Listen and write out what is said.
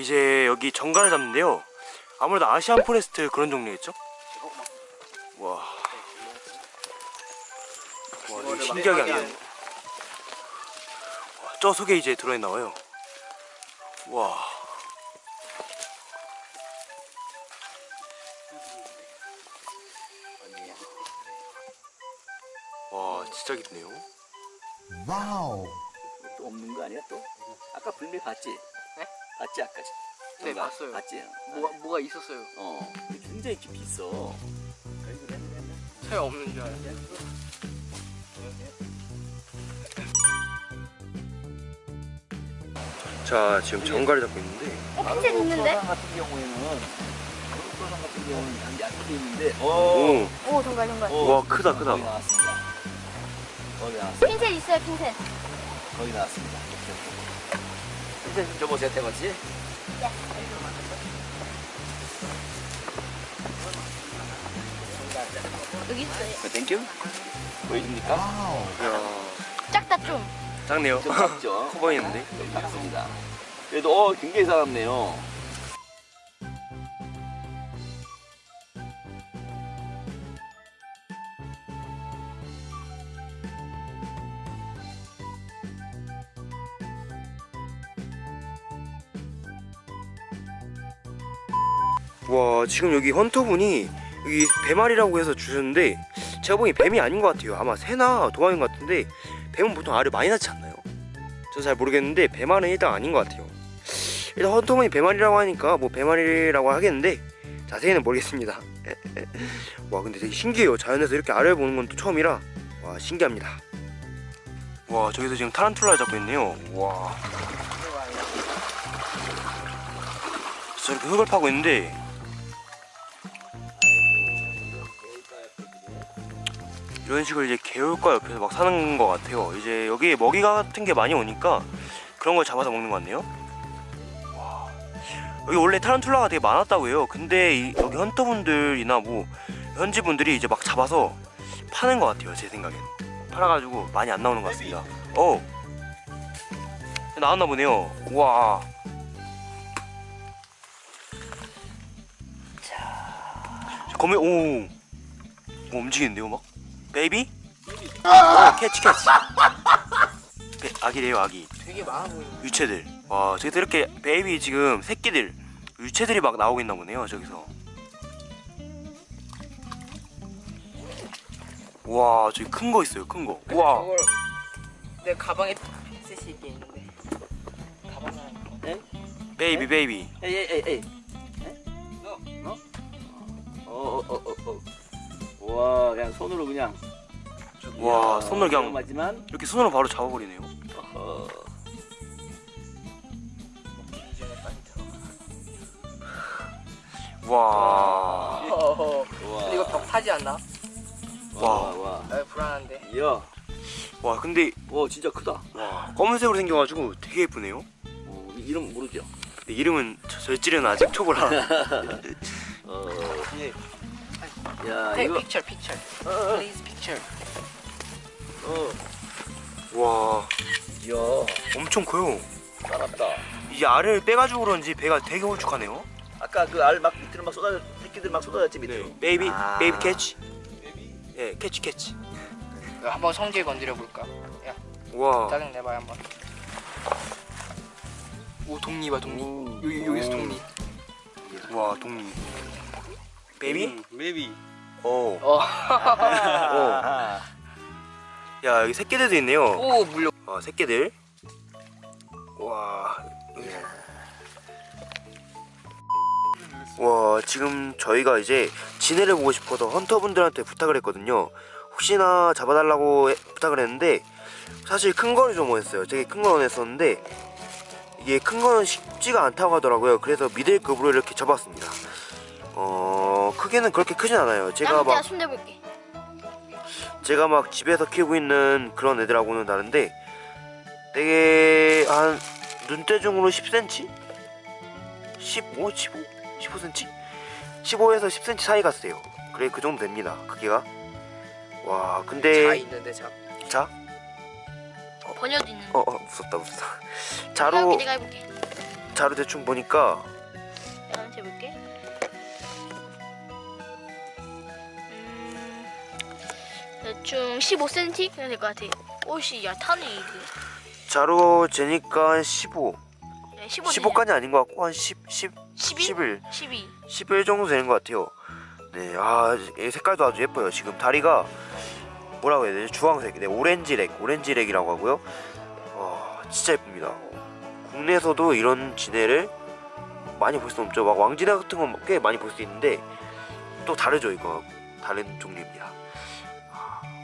이제 여기 전갈을 잡는데요. 아무래도 Asian forest 그런 종류겠죠? 와. 와, 되게 신기하게 안 돼요. 와, 저 속에 이제 들어있나 봐요. 와. 와, 진짜 깊네요. 와우. 또 없는 거 아니야 또? 아까 불미 봤지? 네? 봤지 아까? 네, 정말 봤어요. 봤지? 뭐가 뭐가 있었어요. 어. 굉장히 깊이 있어. 차에 없는 줄 알았어요. 자, 지금 정갈을 잡고 있는데 핀셋 있는데? 소상 같은 경우에는 같은 경우는 있는데 어. 오, 오 정갈 정갈 와, 크다, 크다. 거의 나왔습니다. 거의 나왔습니다. 핀셋 있어요 핀셋 거의 나왔습니다. 좀 줘보세요, 태건씨. 여기 있어요 네, thank you. 보여줍니까? 야, 작다 좀 작네요. 좀 작죠? 커 보이는데? 좀 작습니다. 그래도 어, 굉장히 살았네요. 와 지금 여기 헌터분이 여기 배말이라고 해서 주셨는데 제가 보기 뱀이 아닌 것 같아요. 아마 새나 도마인 것 같은데 뱀은 보통 알을 많이 낳지 않나요? 저 잘 모르겠는데 배말은 일단 아닌 것 같아요. 일단 헌터분이 배말이라고 하니까 뭐 배말이라고 하겠는데 자세히는 모르겠습니다. 와 근데 되게 신기해요. 자연에서 이렇게 알을 보는 건 또 처음이라 와 신기합니다. 와 저기서 지금 타란툴라를 잡고 있네요. 와. 저렇게 흙을 파고 있는데 이런 식으로 이제 개울가 옆에서 막 사는 것 같아요. 이제 여기에 먹이 같은 게 많이 오니까 그런 걸 잡아서 먹는 것 같네요. 와. 여기 원래 타란툴라가 되게 많았다고 해요. 근데 이, 여기 헌터분들이나 뭐 현지분들이 이제 막 잡아서 파는 것 같아요. 제 생각엔. 팔아가지고 많이 안 나오는 것 같습니다. 어. 나왔나 보네요. 와. 거미 오. 오 움직이는데요 막? baby? 어, catch catch. 베, 아기래요 아기. 되게 많아 보이네. 유체들. 와 저기서 이렇게 baby 지금 새끼들 유체들이 막 나오고 있나 보네요 저기서. 와 저기 큰 거 있어요 큰 거. 와. 저걸 내 가방에 핀셋이 있게 있는데. 가방에 네? baby baby. 에이, 에이, 에이, 에이. 네? 너? 너? 어, 어, 어, 어, 어. 와, 그냥 손으로 그냥. 와 이야, 손으로 그냥 위험하지만. 이렇게 손으로 바로 잡아버리네요. 어. 와. 어허. 와. 근데 이거 벽 타지 않나? 와, 와. 와. 아 불안한데. 이야, 와 근데 와, 진짜 크다. 와 검은색으로 생겨가지고 되게 예쁘네요. 어, 이- 이름 모르죠? 근데 이름은 저- 절지는 아직 초보라. 어, 예. 야, 이거. picture, picture. 어, 어, Please picture. 어. 와 이야, 엄청 커요. 살았다. 이제 알을 빼가지고 그런지 배가 되게 홀쭉하네요. 아까 그 알 막 밑으로 막 쏟아, 새끼들 막 쏟아졌지, 밑으로. baby 아. baby catch. 예 catch catch. 한번 성질 건드려 볼까? 야, 와. 짜증 내봐요 한번. 오 독니 봐 독니. 오. 여기 여기서 독니. 와 동리. baby? 음, baby. 어. 어. 아, 야 여기 새끼들도 있네요. 오 물려. 아 새끼들. 와. 와 지금 저희가 이제 진해를 보고 싶어서 헌터분들한테 부탁을 했거든요. 혹시나 잡아달라고 해- 부탁을 했는데 사실 큰 거를 좀 원했어요. 되게 큰거 원했었는데 이게 큰 거는 쉽지가 않다고 하더라고요. 그래서 미들급으로 이렇게 잡았습니다. 어 크기는 그렇게 크진 않아요. 제가 막 손대볼게 제가 막 집에서 키우고 있는 그런 애들하고는 다른데 되게 한 눈대중으로 10cm? 15? 15? 15cm? 15에서 10cm 사이 갔어요 그래 그 정도 됩니다 크기가 와자 근데 있는데 자. 자? 번여도 있는데 어어 무섭다 무섭다 해볼게 자로 자료 대충 보니까 내가 한번 해볼게. 대충 15cm 될것 같아. 옷이 야 타네 이게. 자료 재니까 15 네, 15. 15까지 아닌 것 같고 한 10, 10, 12? 11 12. 11 정도 되는 것 같아요 네, 아, 이 색깔도 아주 예뻐요. 지금 다리가 뭐라고 해야 되지? 주황색, 네, 오렌지렉, 오렌지렉이라고 하고요. 어, 진짜 예쁩니다. 국내에서도 이런 지네를 많이 볼 수 없죠. 막 왕지네 같은 건 꽤 많이 볼 수 있는데 또 다르죠, 이거 다른 종류입니다. Ah.